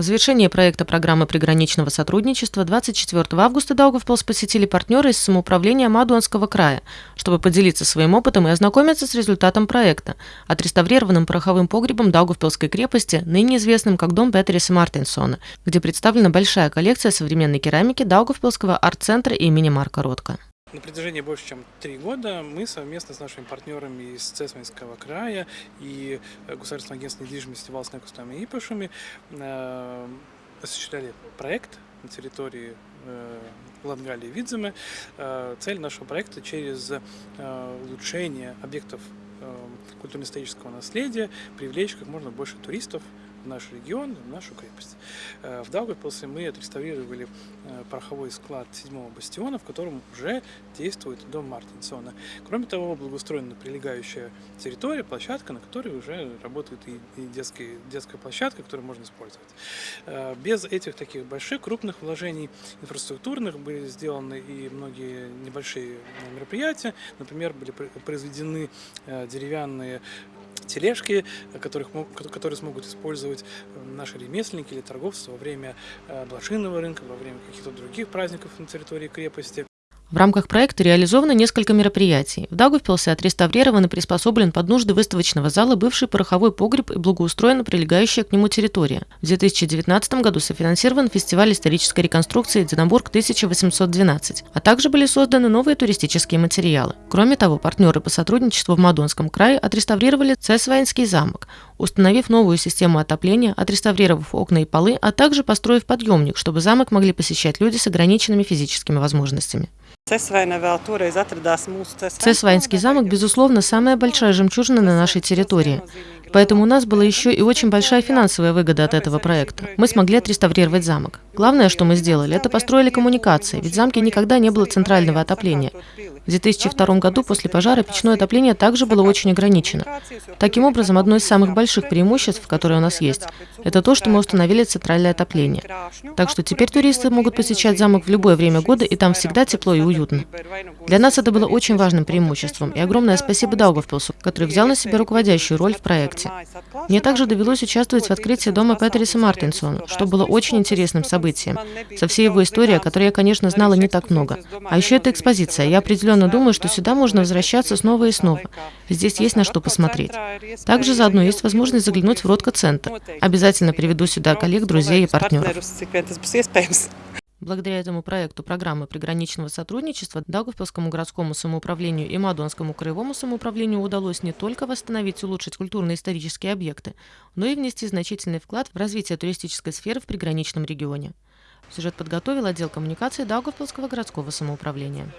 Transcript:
В завершении проекта программы приграничного сотрудничества 24 августа Даугавпилс посетили партнеры из самоуправления Мадуанского края, чтобы поделиться своим опытом и ознакомиться с результатом проекта, отреставрированным пороховым погребом Даугавпилской крепости, ныне известным как дом Петериса Мартинсона, где представлена большая коллекция современной керамики Даугавпилского арт-центра имени Марка Ротко. На протяжении больше чем три года мы совместно с нашими партнерами из Цесминского края и э, Государственного агентства недвижимости Валсной Кустами и Ипашами э, осуществляли проект на территории э, Латгалии и Видземы. Э, цель нашего проекта через улучшение объектов культурно-исторического наследия привлечь как можно больше туристов наш регион, нашу крепость. Э, в Даугавпилсе мы отреставрировали э, пороховой склад седьмого бастиона, в котором уже действует дом Мартинсона. Кроме того, благоустроена прилегающая территория, площадка, на которой уже работает и детская, детская площадка, которую можно использовать. Э, без этих таких больших, крупных вложений инфраструктурных были сделаны и многие небольшие мероприятия. Например, были произведены деревянные тележки, которых, которые смогут использовать э, наши ремесленники или торговцы во время э, блошиного рынка, во время каких-то других праздников на территории крепости. В рамках проекта реализовано несколько мероприятий. В Даугавпилсе отреставрирован и приспособлен под нужды выставочного зала бывший пороховой погреб и благоустроена прилегающая к нему территория. В 2019 году софинансирован фестиваль исторической реконструкции «Единобург-1812», а также были созданы новые туристические материалы. Кроме того, партнеры по сотрудничеству в Мадонском крае отреставрировали Цесвайнский замок, установив новую систему отопления, отреставрировав окна и полы, а также построив подъемник, чтобы замок могли посещать люди с ограниченными физическими возможностями. Цесвайнский замок, безусловно, самая большая жемчужина на нашей территории. Поэтому у нас была еще и очень большая финансовая выгода от этого проекта. Мы смогли отреставрировать замок. Главное, что мы сделали, это построили коммуникации, ведь в замке никогда не было центрального отопления. В 2002 году после пожара печное отопление также было очень ограничено. Таким образом, одно из самых больших преимуществ, которые у нас есть, это то, что мы установили центральное отопление. Так что теперь туристы могут посещать замок в любое время года, и там всегда тепло и уютно. Для нас это было очень важным преимуществом, и огромное спасибо Даугавпилсу, который взял на себя руководящую роль в проекте. Мне также довелось участвовать в открытии дома Петериса Мартинсона, что было очень интересным событием, со всей его историей, о которой я, конечно, знала не так много. А еще это экспозиция. Я определенно думаю, что сюда можно возвращаться снова и снова. Здесь есть на что посмотреть. Также заодно есть возможность заглянуть в Ротко-центр. Обязательно приведу сюда коллег, друзей и партнеров. Благодаря этому проекту программы приграничного сотрудничества Даугавпилскому городскому самоуправлению и Мадонскому краевому самоуправлению удалось не только восстановить и улучшить культурно-исторические объекты, но и внести значительный вклад в развитие туристической сферы в приграничном регионе. Сюжет подготовил отдел коммуникации Даугавпилского городского самоуправления.